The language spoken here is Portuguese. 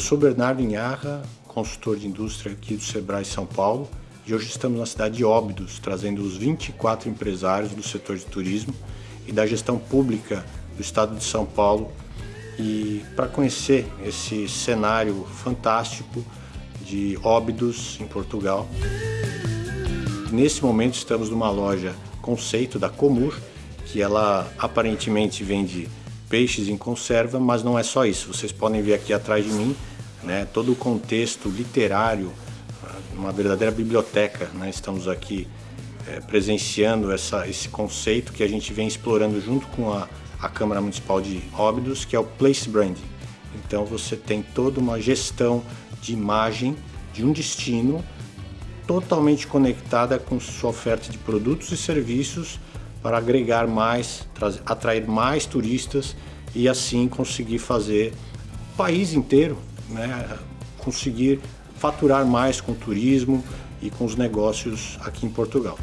sou Bernardo Inharra, consultor de indústria aqui do Sebrae São Paulo e hoje estamos na cidade de Óbidos, trazendo os 24 empresários do setor de turismo e da gestão pública do estado de São Paulo e para conhecer esse cenário fantástico de Óbidos em Portugal. Nesse momento estamos numa loja conceito da Comur, que ela aparentemente vende peixes em conserva, mas não é só isso. Vocês podem ver aqui atrás de mim né, todo o contexto literário, uma verdadeira biblioteca. Né? Estamos aqui é, presenciando essa, esse conceito que a gente vem explorando junto com a, a Câmara Municipal de Óbidos, que é o Place Branding. Então você tem toda uma gestão de imagem de um destino totalmente conectada com sua oferta de produtos e serviços para agregar mais, atrair mais turistas e assim conseguir fazer o país inteiro, né, conseguir faturar mais com o turismo e com os negócios aqui em Portugal.